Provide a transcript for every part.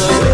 the way.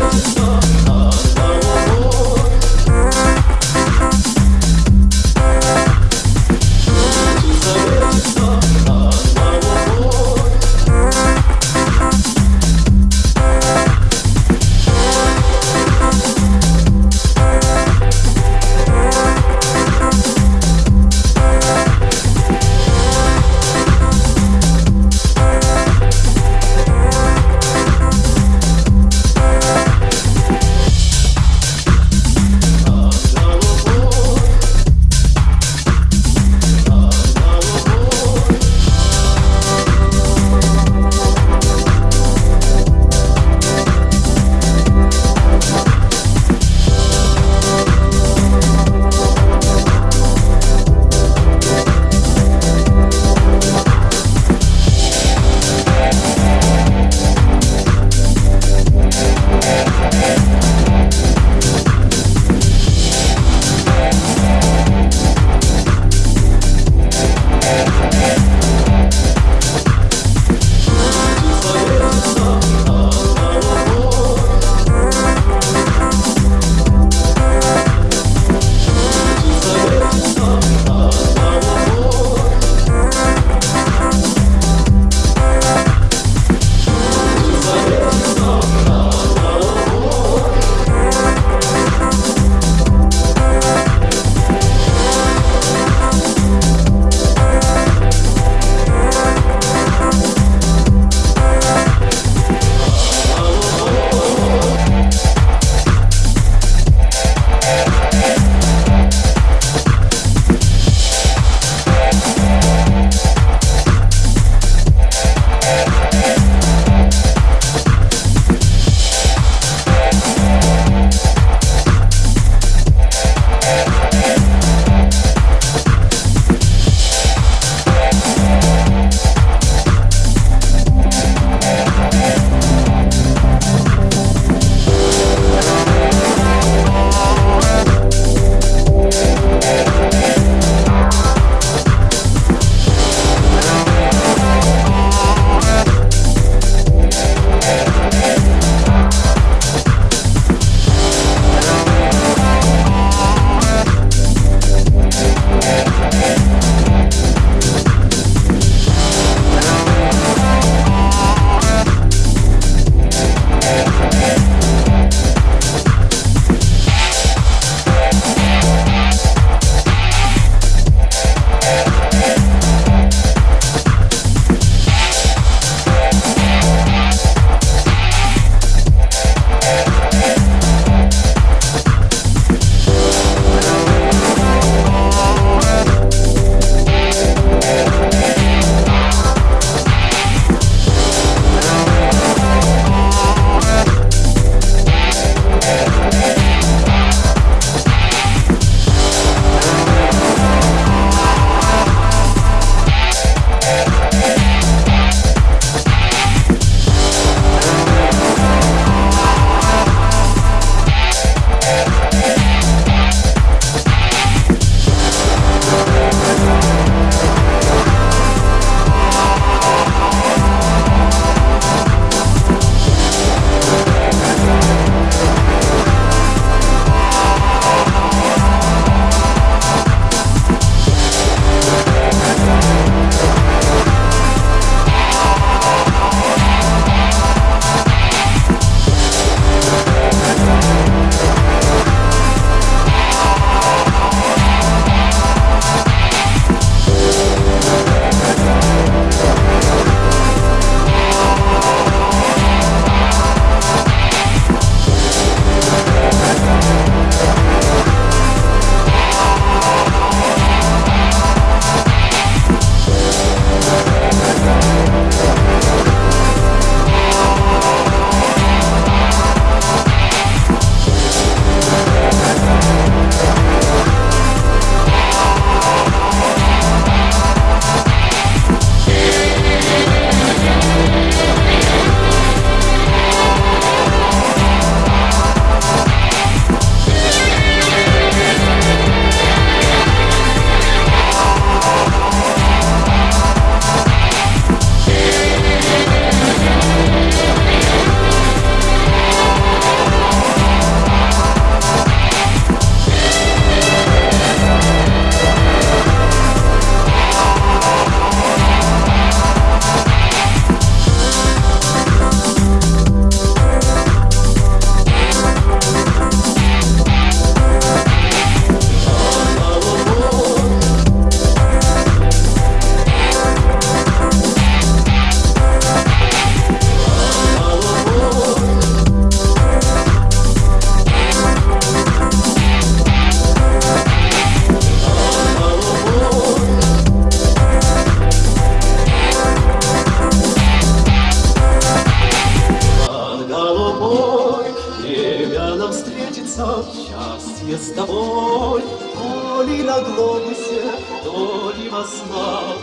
Счастье с тобой, То ли на глобусе, то ли во снах,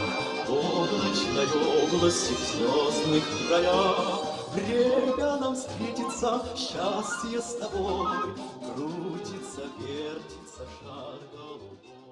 ночной области в звездных краях. Время нам встретится, счастье с тобой, Крутится, вертится шар голубой.